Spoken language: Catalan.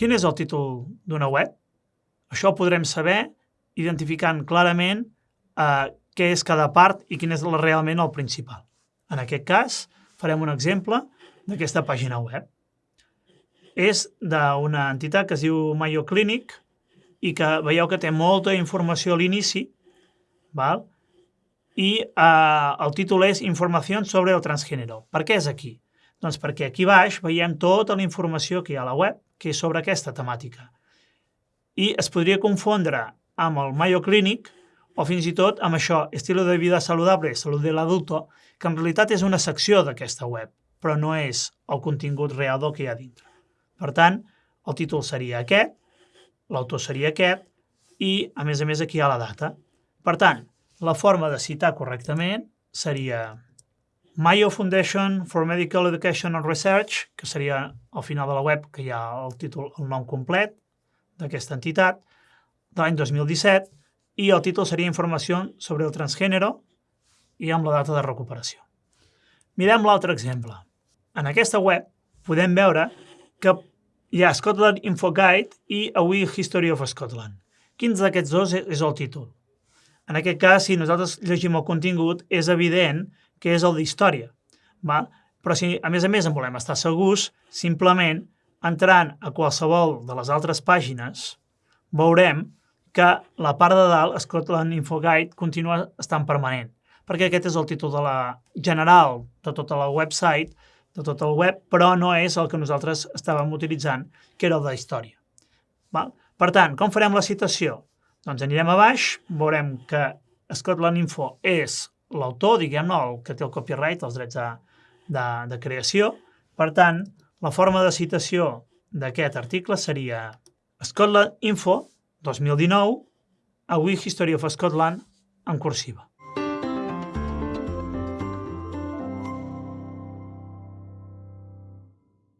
Quin és el títol d'una web? Això ho podrem saber identificant clarament eh, què és cada part i quin és realment el principal. En aquest cas, farem un exemple d'aquesta pàgina web. És d'una entitat que es diu Mayo Clinic i que veieu que té molta informació a l'inici, val? i eh, el títol és Informació sobre el transgènero. Per què és aquí? Doncs perquè aquí baix veiem tota la informació que hi ha a la web, que és sobre aquesta temàtica. I es podria confondre amb el Mayo Clinic o fins i tot amb això, estilo de vida saludable, salut de l'adulto, que en realitat és una secció d'aquesta web, però no és el contingut real del que hi ha dintre. Per tant, el títol seria aquest, l'autor seria aquest, i, a més a més, aquí hi ha la data. Per tant, la forma de citar correctament seria Mayo Foundation for Medical Education and Research, que seria al final de la web, que hi ha el títol, el nom complet d'aquesta entitat, de l'any 2017, i el títol seria Informació sobre el transgènero i amb la data de recuperació. Mirem l'altre exemple. En aquesta web podem veure que hi ha Scotland Info Guide i A Wee History of Scotland. Quins d'aquests dos és el títol? En aquest cas, si nosaltres llegim el contingut, és evident que és el d'història. Però si, a més a més, en volem estar segurs, simplement, entrant a qualsevol de les altres pàgines, veurem que la part de dalt, Scotland Info Guide, continua estant permanent, perquè aquest és el títol de la general de tota la website, de tot el web, però no és el que nosaltres estàvem utilitzant, que era el de història. Val? Per tant, com farem la citació? Doncs anirem a baix, veurem que Scotland Info és l'autor, diguem-ne, el que té el copyright, els drets de, de, de creació. Per tant, la forma de citació d'aquest article seria Scotland Info 2019, Avui History of Scotland en cursiva.